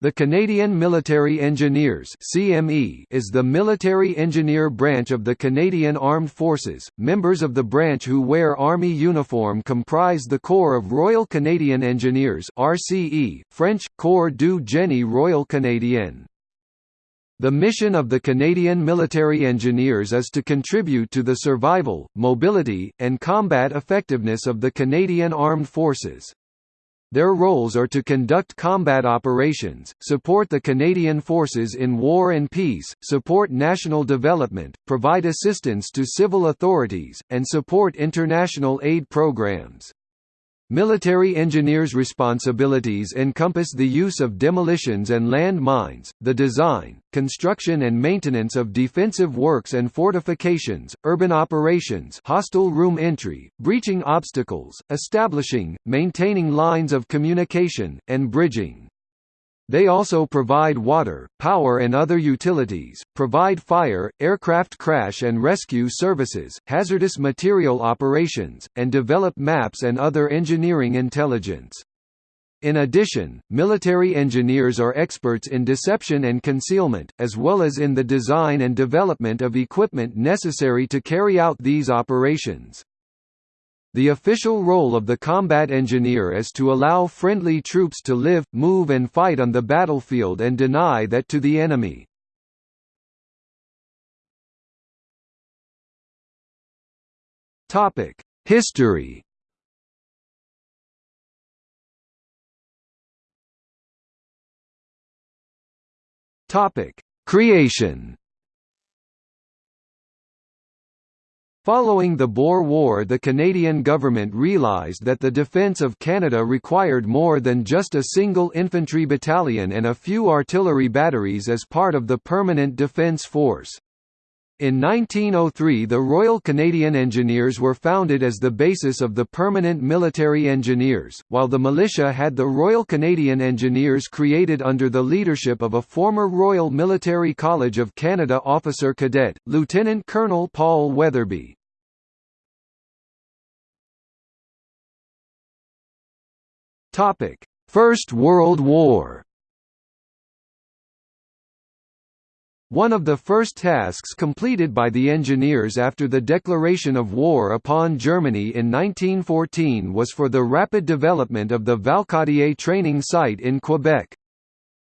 The Canadian Military Engineers (CME) is the military engineer branch of the Canadian Armed Forces. Members of the branch who wear army uniform comprise the Corps of Royal Canadian Engineers (RCE), French Corps du Génie Royal Canadien. The mission of the Canadian Military Engineers is to contribute to the survival, mobility, and combat effectiveness of the Canadian Armed Forces. Their roles are to conduct combat operations, support the Canadian Forces in war and peace, support national development, provide assistance to civil authorities, and support international aid programs. Military engineers' responsibilities encompass the use of demolitions and land mines, the design, construction and maintenance of defensive works and fortifications, urban operations hostile room entry, breaching obstacles, establishing, maintaining lines of communication, and bridging. They also provide water, power and other utilities, provide fire, aircraft crash and rescue services, hazardous material operations, and develop maps and other engineering intelligence. In addition, military engineers are experts in deception and concealment, as well as in the design and development of equipment necessary to carry out these operations. The official role of the combat engineer is to allow friendly troops to live, move and fight on the battlefield and deny that to the enemy. History Creation Following the Boer War the Canadian government realised that the defence of Canada required more than just a single infantry battalion and a few artillery batteries as part of the Permanent Defence Force. In 1903 the Royal Canadian Engineers were founded as the basis of the Permanent Military Engineers, while the militia had the Royal Canadian Engineers created under the leadership of a former Royal Military College of Canada officer cadet, Lieutenant Colonel Paul Weatherbe. Topic: First World War. One of the first tasks completed by the engineers after the declaration of war upon Germany in 1914 was for the rapid development of the Valcartier training site in Quebec.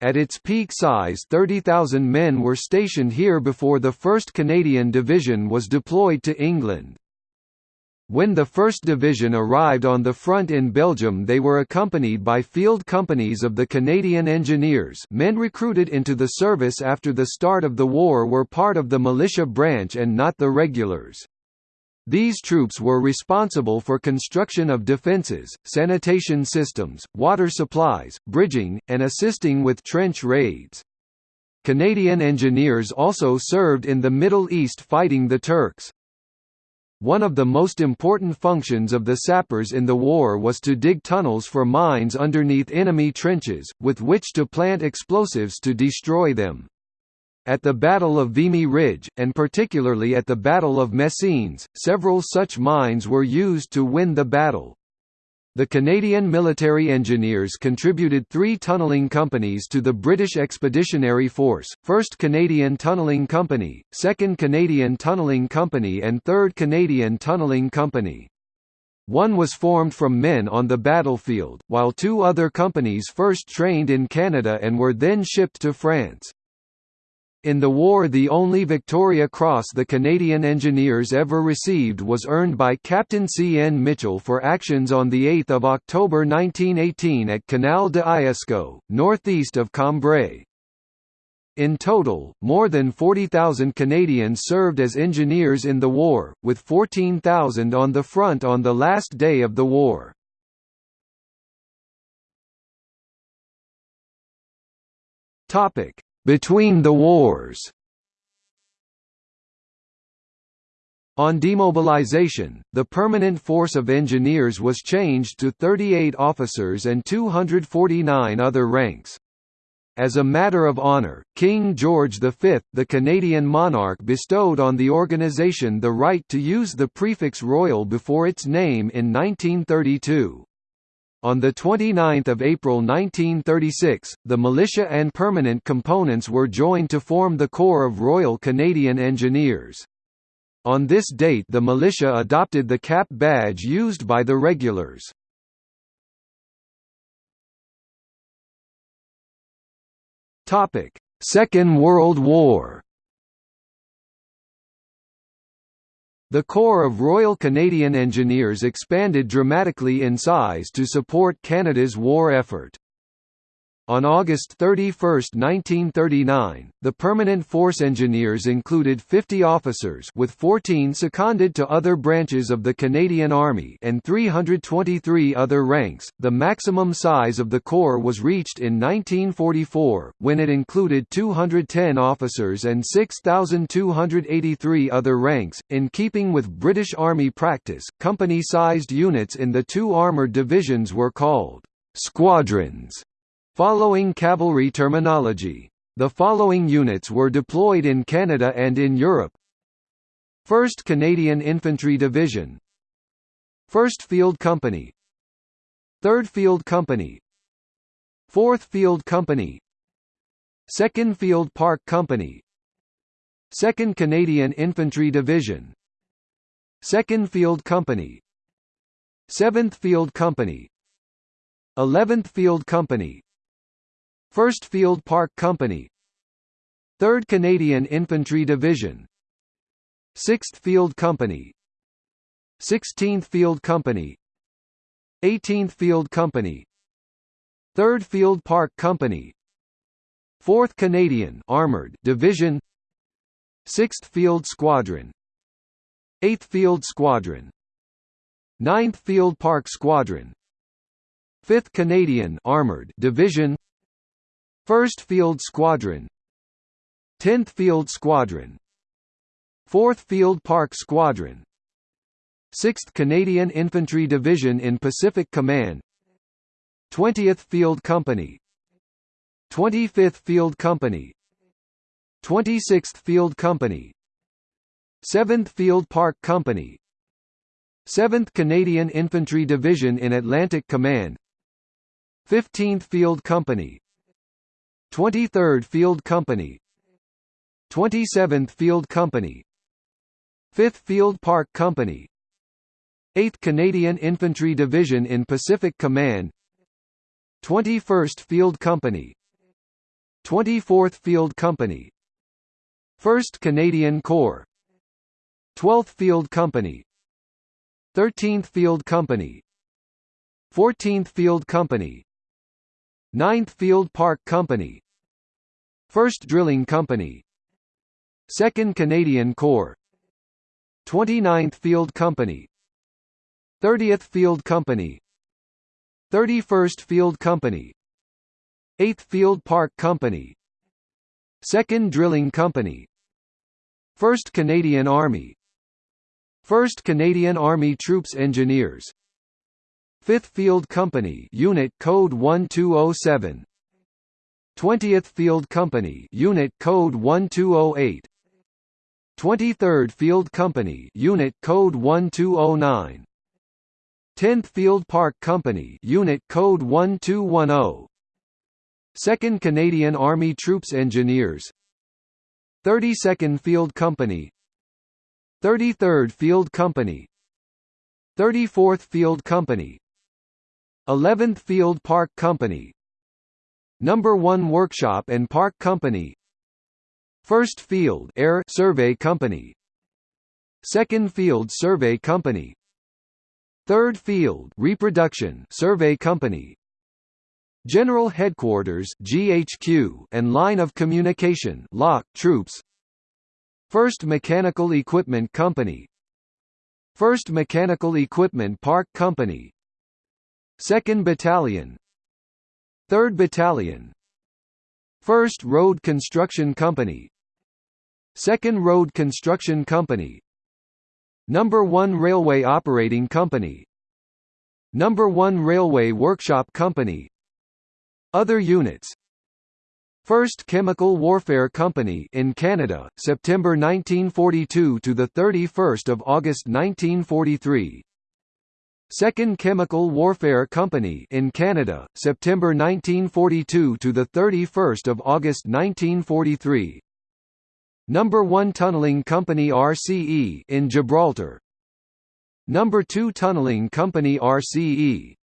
At its peak size 30,000 men were stationed here before the 1st Canadian Division was deployed to England. When the 1st Division arrived on the front in Belgium they were accompanied by field companies of the Canadian Engineers men recruited into the service after the start of the war were part of the militia branch and not the regulars. These troops were responsible for construction of defences, sanitation systems, water supplies, bridging, and assisting with trench raids. Canadian engineers also served in the Middle East fighting the Turks. One of the most important functions of the sappers in the war was to dig tunnels for mines underneath enemy trenches, with which to plant explosives to destroy them. At the Battle of Vimy Ridge, and particularly at the Battle of Messines, several such mines were used to win the battle. The Canadian military engineers contributed three tunnelling companies to the British Expeditionary Force, 1st Canadian Tunnelling Company, 2nd Canadian Tunnelling Company and 3rd Canadian Tunnelling Company. One was formed from men on the battlefield, while two other companies first trained in Canada and were then shipped to France. In the war the only Victoria Cross the Canadian Engineers ever received was earned by Captain C. N. Mitchell for actions on 8 October 1918 at Canal de l'Escaut, northeast of Cambrai. In total, more than 40,000 Canadians served as engineers in the war, with 14,000 on the front on the last day of the war. Topic: between the wars On demobilization, the permanent force of engineers was changed to 38 officers and 249 other ranks. As a matter of honor, King George V, the Canadian monarch bestowed on the organization the right to use the prefix royal before its name in 1932. On 29 April 1936, the militia and permanent components were joined to form the Corps of Royal Canadian Engineers. On this date the militia adopted the cap badge used by the regulars. Second World War The Corps of Royal Canadian Engineers expanded dramatically in size to support Canada's war effort. On August 31, 1939, the Permanent Force Engineers included 50 officers with 14 seconded to other branches of the Canadian Army and 323 other ranks. The maximum size of the corps was reached in 1944 when it included 210 officers and 6283 other ranks. In keeping with British Army practice, company-sized units in the two armoured divisions were called squadrons Following cavalry terminology. The following units were deployed in Canada and in Europe. 1st Canadian Infantry Division. 1st Field Company. 3rd Field Company. 4th Field Company. 2nd Field Park Company. 2nd Canadian Infantry Division. 2nd Field Company. 7th Field Company. 11th Field Company 1st Field Park Company. 3rd Canadian Infantry Division. 6th Field Company. 16th Field Company. 18th Field Company. 3rd Field Park Company. 4th Canadian Armored Division. 6th Field Squadron. 8th Field Squadron. 9th Field Park Squadron. 5th Canadian Armored Division 1st Field Squadron. 10th Field Squadron. 4th Field Park Squadron. 6th Canadian Infantry Division in Pacific Command. 20th Field Company. 25th Field Company. 26th Field Company. 7th Field Park Company. 7th Canadian Infantry Division in Atlantic Command. 15th Field Company 23rd Field Company 27th Field Company 5th Field Park Company 8th Canadian Infantry Division in Pacific Command 21st Field Company 24th Field Company 1st Canadian Corps 12th Field Company 13th Field Company 14th Field Company 9th Field Park Company 1st Drilling Company. 2nd Canadian Corps. 29th Field Company. 30th Field Company. 31st Field Company. 8th Field Park Company. 2nd Drilling Company. 1st Canadian Army. 1st Canadian Army Troops Engineers. 5th Field Company Unit Code 1207 20th Field Company Unit Code 1208 23rd Field Company Unit Code 1209 10th Field Park Company Unit Code 1210 2nd Canadian Army Troops Engineers. 32nd Field Company. 33rd Field Company. 34th Field Company. 11th Field Park Company Number 1 Workshop and Park Company. First Field Air Survey Company. Second Field Survey Company. Third Field Reproduction Survey Company. General Headquarters GHQ and Line of Communication LOC Troops. First Mechanical Equipment Company. First Mechanical Equipment Park Company. Second Battalion 3rd Battalion. 1st Road Construction Company. 2nd Road Construction Company. Number 1 Railway Operating Company. Number 1 Railway Workshop Company. Other units. 1st Chemical Warfare Company in Canada September 1942 to the 31st of August 1943 2nd Chemical Warfare Company in Canada, September 1942 to the 31st of August 1943. Number 1 Tunneling Company RCE in Gibraltar. Number 2 Tunneling Company RCE.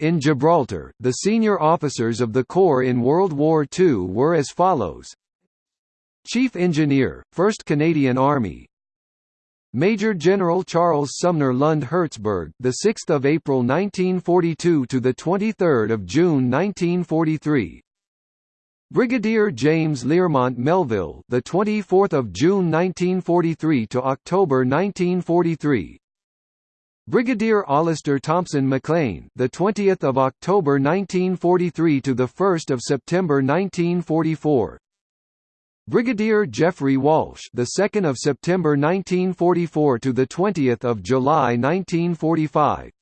In Gibraltar, the senior officers of the Corps in World War II were as follows Chief Engineer, 1st Canadian Army Major General Charles Sumner Lund Hertzberg, the 6th of April 1942 to the 23rd of June 1943. Brigadier James Learmont Melville, the 24th of June 1943 to October 1943. Brigadier Alistair Thompson Maclean, the 20th of October 1943 to the 1st of September 1944. Brigadier Geoffrey Walsh, the 2nd of September 1944 to the 20th of July 1945.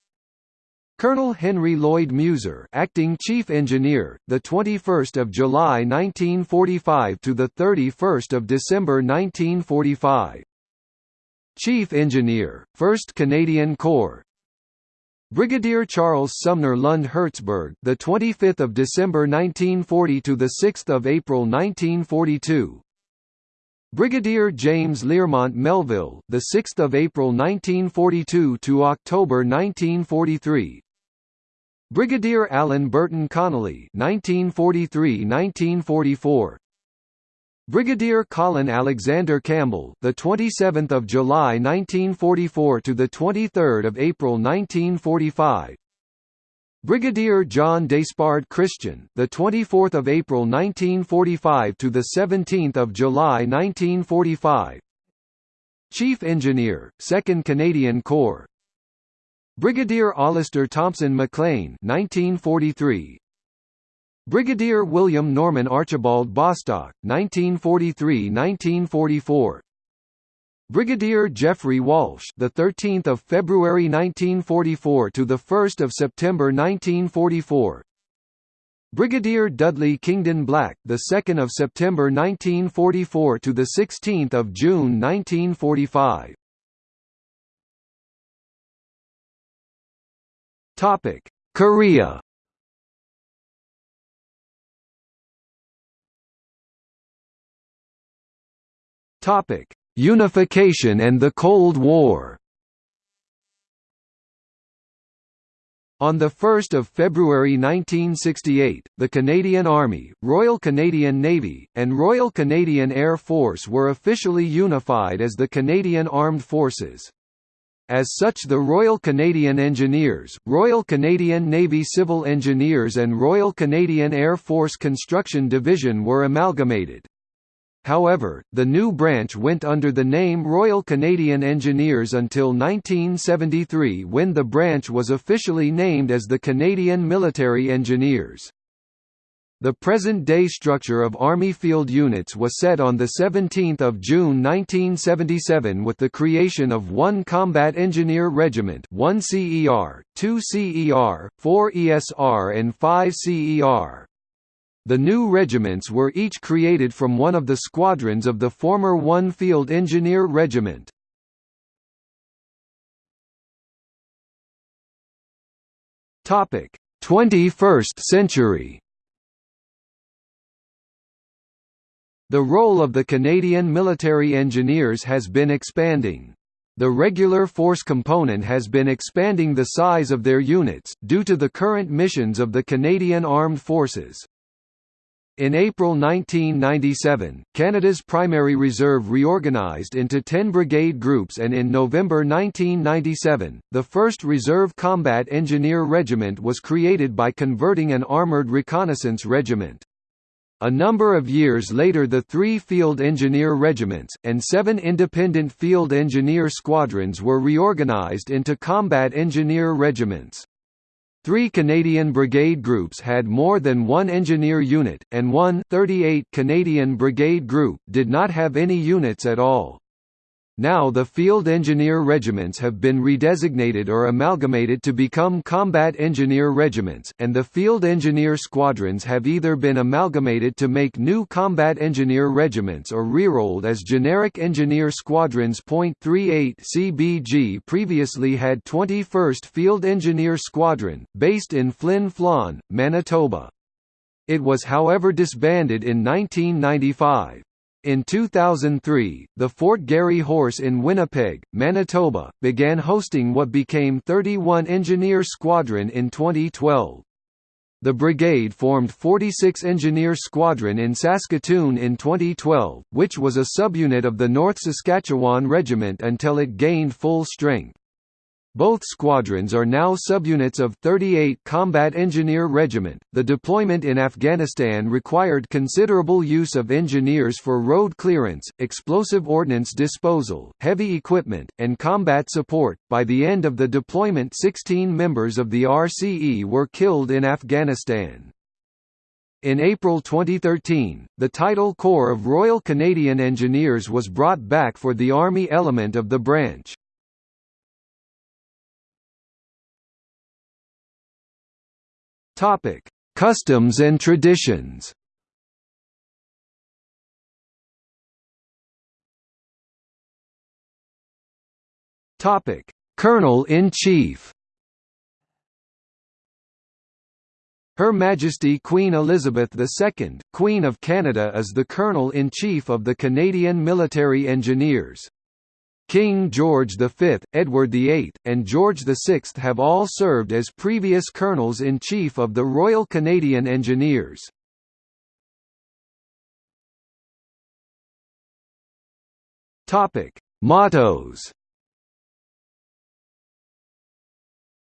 Colonel Henry Lloyd Muser, acting chief engineer, the 21st of July 1945 to the 31st of December 1945. Chief Engineer, 1st Canadian Corps, Brigadier Charles Sumner Lund Hertzberg, the 25th of December 1940 to the 6th of April 1942. Brigadier James Learmont Melville, the 6th of April 1942 to October 1943. Brigadier Alan Burton Connolly, 1943-1944. Brigadier Colin Alexander Campbell, the 27th of July 1944 to the 23rd of April 1945. Brigadier John Despard Christian, the 24th of April 1945 to the 17th of July 1945. Chief Engineer, 2nd Canadian Corps. Brigadier Alistair Thompson Maclean, 1943. Brigadier William Norman Archibald Bostock, 1943–1944. Brigadier Geoffrey Walsh, the 13th of February 1944 to the 1st of September 1944. Brigadier Dudley Kingdon Black, the 2nd of September 1944 to the 16th of June 1945. Topic: Korea. Topic: Unification and the Cold War. On 1 February 1968, the Canadian Army, Royal Canadian Navy, and Royal Canadian Air Force were officially unified as the Canadian Armed Forces. As such the Royal Canadian Engineers, Royal Canadian Navy Civil Engineers and Royal Canadian Air Force Construction Division were amalgamated. However, the new branch went under the name Royal Canadian Engineers until 1973 when the branch was officially named as the Canadian Military Engineers. The present-day structure of Army field units was set on 17 June 1977 with the creation of one Combat Engineer Regiment 1 CER, 2 CER, 4 ESR and 5 CER. The new regiments were each created from one of the squadrons of the former 1 Field Engineer Regiment. Topic: 21st century. The role of the Canadian military engineers has been expanding. The regular force component has been expanding the size of their units, due to the current missions of the Canadian Armed Forces. In April 1997, Canada's primary reserve reorganized into 10 brigade groups and in November 1997, the 1st Reserve Combat Engineer Regiment was created by converting an armoured reconnaissance regiment. A number of years later the three Field Engineer Regiments, and seven independent Field Engineer Squadrons were reorganized into Combat Engineer Regiments. Three Canadian Brigade groups had more than one engineer unit, and one 38 Canadian Brigade group did not have any units at all. Now the Field Engineer Regiments have been redesignated or amalgamated to become Combat Engineer Regiments, and the Field Engineer Squadrons have either been amalgamated to make new Combat Engineer Regiments or rerolled as generic Engineer Squadrons. 38 CBG previously had 21st Field Engineer Squadron, based in Flin Flon, Manitoba. It was however disbanded in 1995. In 2003, the Fort Garry Horse in Winnipeg, Manitoba, began hosting what became 31 Engineer Squadron in 2012. The brigade formed 46 Engineer Squadron in Saskatoon in 2012, which was a subunit of the North Saskatchewan Regiment until it gained full strength. Both squadrons are now subunits of 38 Combat Engineer Regiment. The deployment in Afghanistan required considerable use of engineers for road clearance, explosive ordnance disposal, heavy equipment, and combat support. By the end of the deployment, 16 members of the RCE were killed in Afghanistan. In April 2013, the title Corps of Royal Canadian Engineers was brought back for the Army element of the branch. Topic: Customs and traditions. Topic: Colonel-in-Chief. Her Majesty Queen Elizabeth II, Queen of Canada is the Colonel-in-Chief of the Canadian Military Engineers. King George V, Edward VIII, and George VI have all served as previous Colonels-in-Chief of the Royal Canadian Engineers. Mottos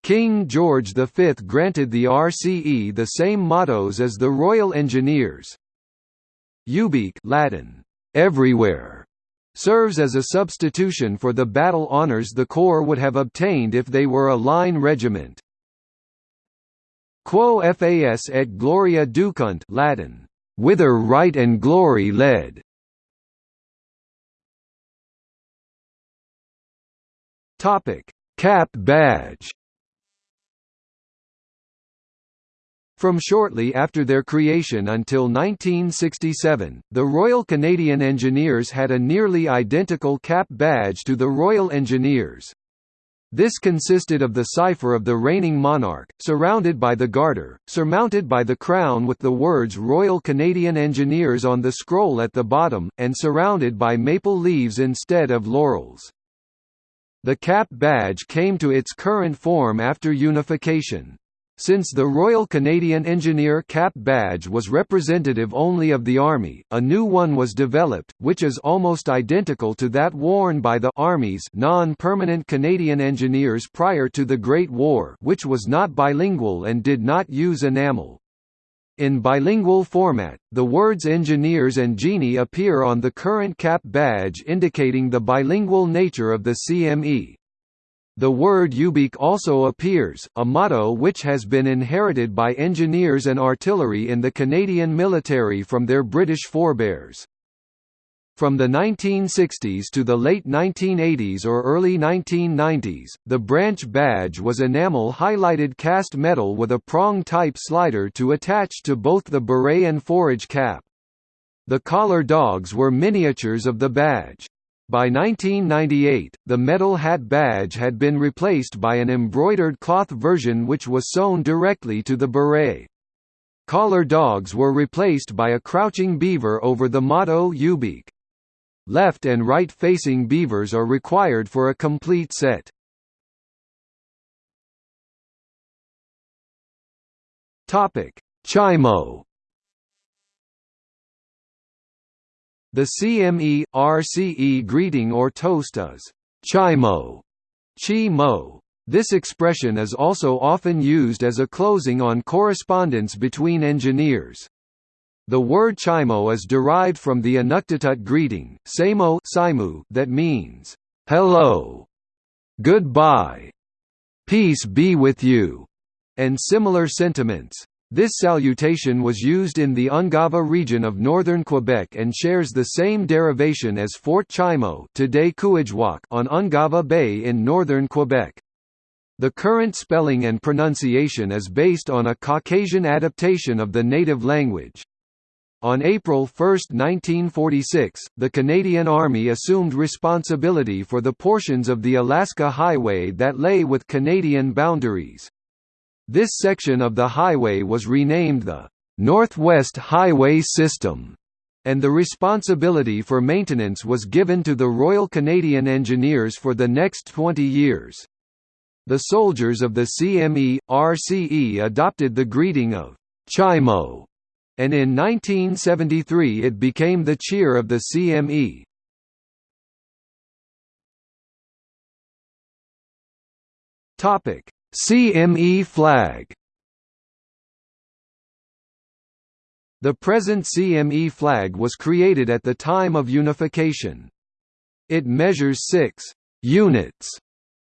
King George V granted the RCE the same mottos as the Royal Engineers. Ubique Latin, everywhere, serves as a substitution for the battle honours the Corps would have obtained if they were a line regiment. Quo fas et gloria ducunt Latin, whither right and glory led. Topic: Cap badge. From shortly after their creation until 1967, the Royal Canadian Engineers had a nearly identical cap badge to the Royal Engineers. This consisted of the cipher of the reigning monarch, surrounded by the garter, surmounted by the crown with the words Royal Canadian Engineers on the scroll at the bottom, and surrounded by maple leaves instead of laurels. The cap badge came to its current form after unification. Since the Royal Canadian Engineer Cap badge was representative only of the Army, a new one was developed, which is almost identical to that worn by the Army's non-permanent Canadian Engineers prior to the Great War which was not bilingual and did not use enamel. In bilingual format, the words engineers and genie appear on the current cap badge indicating the bilingual nature of the CME. The word ubique also appears, a motto which has been inherited by engineers and artillery in the Canadian military from their British forebears. From the 1960s to the late 1980s or early 1990s, the branch badge was enamel-highlighted cast metal with a prong-type slider to attach to both the beret and forage cap. The collar dogs were miniatures of the badge. By 1998, the metal hat badge had been replaced by an embroidered cloth version which was sewn directly to the beret. Collar dogs were replaced by a crouching beaver over the motto Ubique. Left and right-facing beavers are required for a complete set. Chimo The CME, RCE greeting or toast is Chimo, Chi Mo. This expression is also often used as a closing on correspondence between engineers. The word chimo is derived from the Inuktitut greeting, Samo that means, hello, goodbye, peace be with you, and similar sentiments. This salutation was used in the Ungava region of northern Quebec and shares the same derivation as Fort Chimo today on Ungava Bay in northern Quebec. The current spelling and pronunciation is based on a Caucasian adaptation of the native language. On April 1, 1946, the Canadian Army assumed responsibility for the portions of the Alaska Highway that lay with Canadian boundaries. This section of the highway was renamed the Northwest Highway System, and the responsibility for maintenance was given to the Royal Canadian Engineers for the next 20 years. The soldiers of the CME, RCE adopted the greeting of Chimo, and in 1973 it became the cheer of the CME. Topic: CME flag The present CME flag was created at the time of unification. It measures 6 units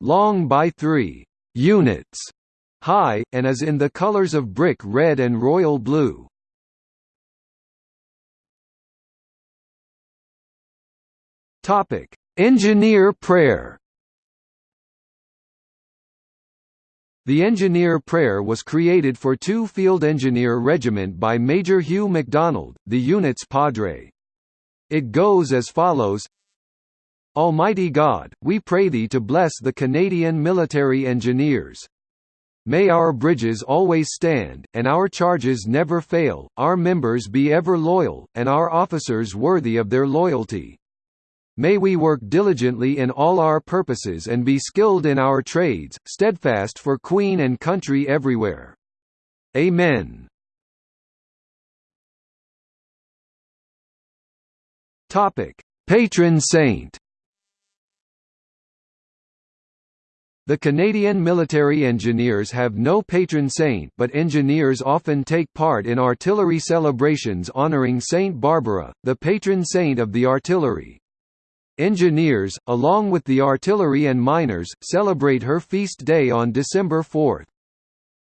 long by 3 units high, and is in the colors of brick red and royal blue. Engineer prayer The Engineer Prayer was created for 2 Field Engineer Regiment by Major Hugh MacDonald, the unit's padre. It goes as follows Almighty God, we pray Thee to bless the Canadian military engineers. May our bridges always stand, and our charges never fail, our members be ever loyal, and our officers worthy of their loyalty. May we work diligently in all our purposes and be skilled in our trades, steadfast for Queen and country everywhere. Amen. Topic: Patron saint. The Canadian military engineers have no patron saint but engineers often take part in artillery celebrations honouring Saint Barbara, the patron saint of the artillery. Engineers, along with the artillery and miners, celebrate her feast day on December 4.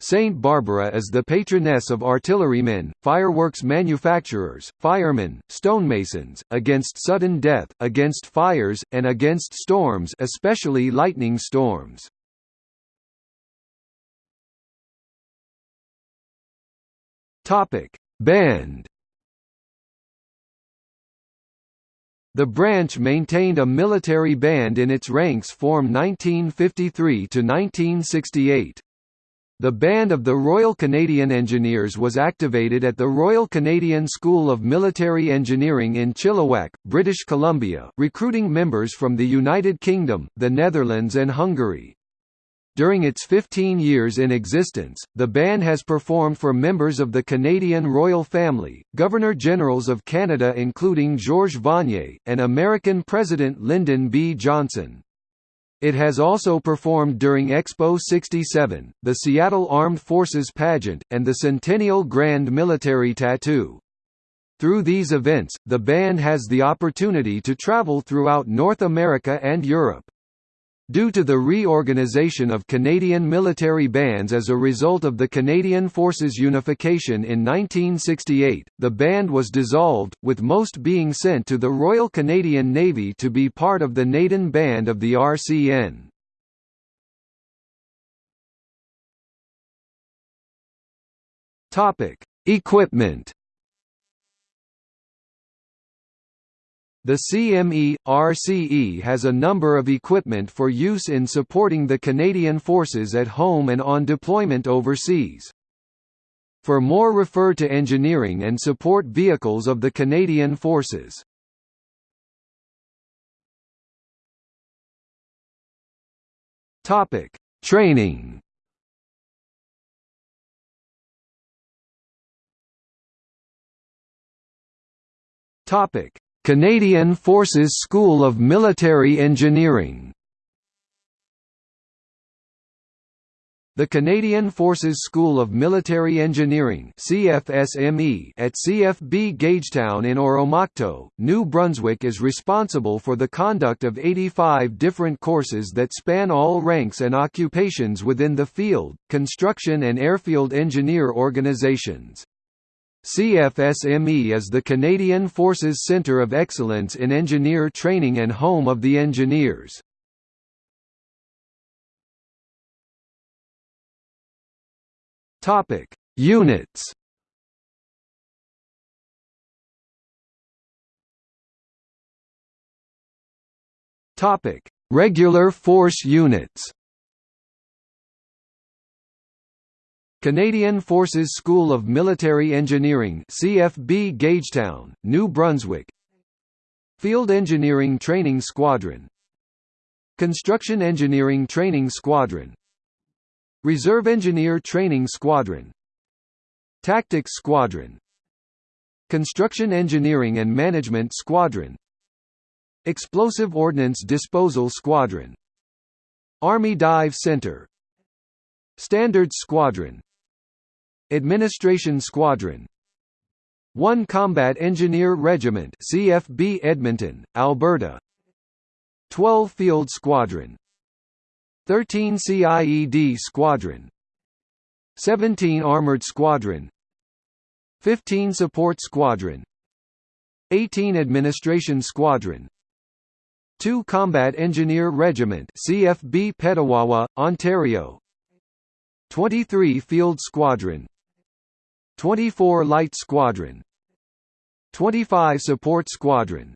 Saint Barbara is the patroness of artillerymen, fireworks manufacturers, firemen, stonemasons, against sudden death, against fires, and against storms especially lightning storms. Band The branch maintained a military band in its ranks from 1953 to 1968. The Band of the Royal Canadian Engineers was activated at the Royal Canadian School of Military Engineering in Chilliwack, British Columbia, recruiting members from the United Kingdom, the Netherlands and Hungary. During its 15 years in existence, the band has performed for members of the Canadian royal family, Governor-Generals of Canada including Georges Vanier, and American President Lyndon B. Johnson. It has also performed during Expo 67, the Seattle Armed Forces pageant, and the Centennial Grand Military Tattoo. Through these events, the band has the opportunity to travel throughout North America and Europe. Due to the reorganization of Canadian military bands as a result of the Canadian Forces unification in 1968, the band was dissolved, with most being sent to the Royal Canadian Navy to be part of the Naden Band of the RCN. Equipment The CME, RCE has a number of equipment for use in supporting the Canadian Forces at home and on deployment overseas. For more refer to engineering and support vehicles of the Canadian Forces. Topic: Training. Topic: Canadian Forces School of Military Engineering The Canadian Forces School of Military Engineering CFSME at CFB Gagetown in Oromocto, New Brunswick is responsible for the conduct of 85 different courses that span all ranks and occupations within the field, construction and airfield engineer organizations. CFSME is the Canadian Forces Centre of Excellence in Engineer Training and home of the engineers. Topic: Units. Topic: Regular force units. Canadian Forces School of Military Engineering CFB Gagetown, New Brunswick. Field Engineering Training Squadron. Construction Engineering Training Squadron. Reserve Engineer Training Squadron. Tactics Squadron. Construction Engineering and Management Squadron. Explosive Ordnance Disposal Squadron. Army Dive Center. Standards Squadron Administration Squadron. 1 Combat Engineer Regiment CFB Edmonton, Alberta. 12 Field Squadron. 13 CIED Squadron. 17 Armored Squadron. 15 Support Squadron. 18 Administration Squadron. 2 Combat Engineer Regiment CFB Petawawa, Ontario. 23 Field Squadron 24 Light Squadron. 25 Support Squadron.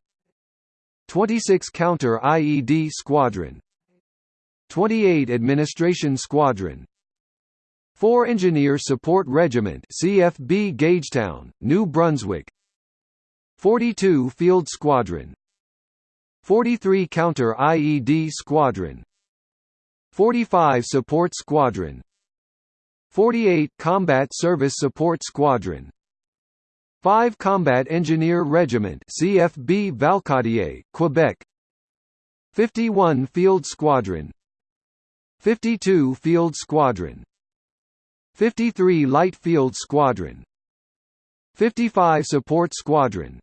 26 Counter IED Squadron. 28 Administration Squadron. 4 Engineer Support Regiment CFB Gagetown, New Brunswick. 42 Field Squadron. 43 Counter IED Squadron. 45 Support Squadron 48 Combat Service Support Squadron. 5 Combat Engineer Regiment CFB Valcartier, Quebec. 51 Field Squadron. 52 Field Squadron. 53 Light Field Squadron. 55 Support Squadron.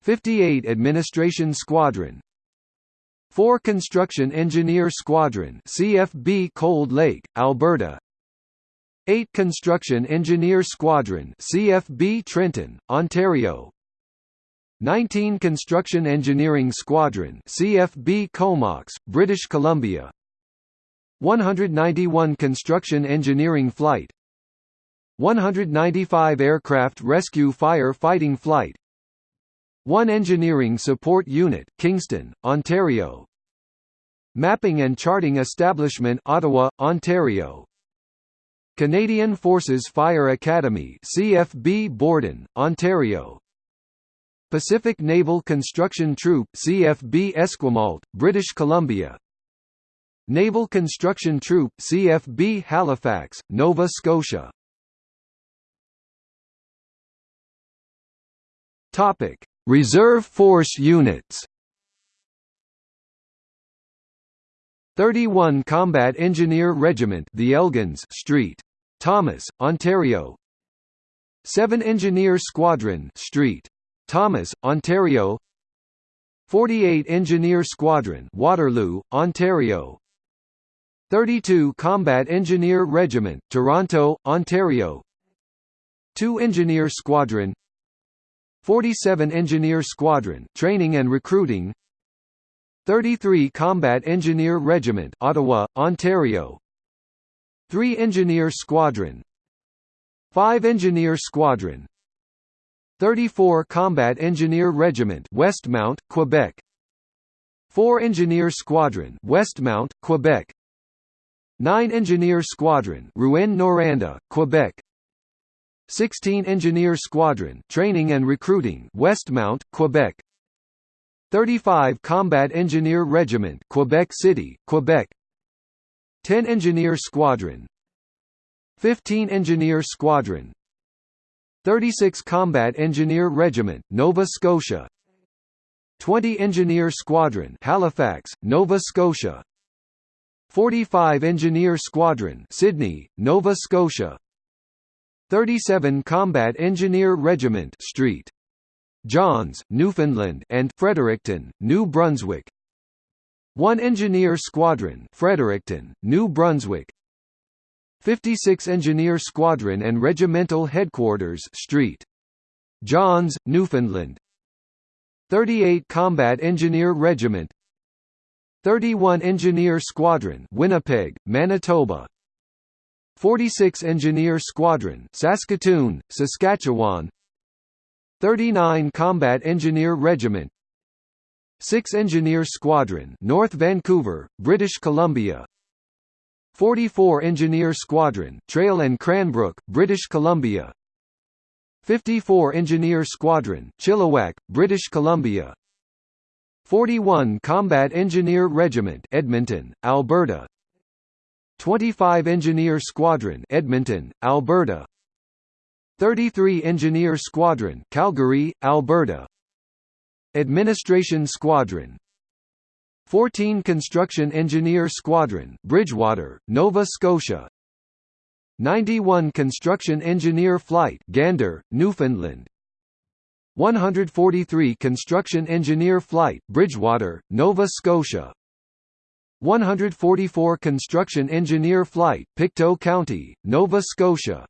58 Administration Squadron. 4 Construction Engineer Squadron CFB Cold Lake, Alberta 8 Construction Engineer Squadron CFB Trenton, Ontario. 19 Construction Engineering Squadron CFB Comox, British Columbia. 191 Construction Engineering Flight. 195 Aircraft Rescue Fire Fighting Flight. 1 Engineering Support Unit, Kingston, Ontario. Mapping and Charting Establishment Ottawa, Ontario Canadian Forces Fire Academy CFB Borden, Ontario Pacific Naval Construction Troop CFB Esquimalt, British Columbia Naval Construction Troop CFB Halifax, Nova Scotia. Reserve Force Units. 31 Combat Engineer Regiment, The Elgins, Street, Thomas, Ontario. 7 Engineer Squadron, Street, Thomas, Ontario. 48 Engineer Squadron, Waterloo, Ontario. 32 Combat Engineer Regiment, Toronto, Ontario 2 Engineer Squadron 47 Engineer Squadron Training and Recruiting 33 Combat Engineer Regiment, Ottawa, Ontario. 3 Engineer Squadron. 5 Engineer Squadron. 34 Combat Engineer Regiment Westmount, Quebec. 4 Engineer Squadron Westmount, Quebec. 9 Engineer Squadron Rouyn-Noranda, Quebec. 16 Engineer Squadron Training and Recruiting Westmount, Quebec 35 Combat Engineer Regiment Quebec City, Quebec. 10 Engineer Squadron. 15 Engineer Squadron. 36 Combat Engineer Regiment Nova Scotia. 20 Engineer Squadron Halifax, Nova Scotia. 45 Engineer Squadron Sydney, Nova Scotia. 37 Combat Engineer Regiment Street. Johns, Newfoundland and Fredericton, New Brunswick. 1 Engineer Squadron Fredericton, New Brunswick. 56 Engineer Squadron and Regimental Headquarters Street. Johns, Newfoundland. 38 Combat Engineer Regiment. 31 Engineer Squadron Winnipeg, Manitoba. 46 Engineer Squadron Saskatoon, Saskatchewan 39 Combat Engineer Regiment 6 Engineer Squadron North Vancouver, British Columbia 44 Engineer Squadron Trail and Cranbrook, British Columbia 54 Engineer Squadron Chilliwack, British Columbia 41 Combat Engineer Regiment Edmonton, Alberta 25 Engineer Squadron Edmonton, Alberta 33 Engineer Squadron Calgary, Alberta. Administration Squadron. 14 Construction Engineer Squadron Bridgewater, Nova Scotia. 91 Construction Engineer Flight Gander, Newfoundland. 143 Construction Engineer Flight Bridgewater, Nova Scotia. 144 Construction Engineer Flight Pictou County, Nova Scotia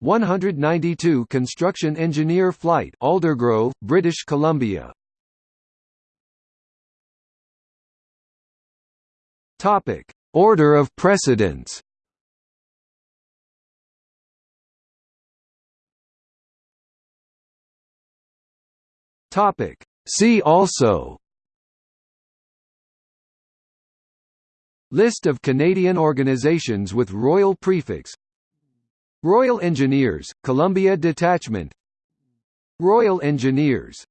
192 Construction Engineer Flight Aldergrove, British Columbia. Topic: Order of precedence. Topic. See also. List of Canadian organizations with royal prefix Royal Engineers, Columbia Detachment. Royal Engineers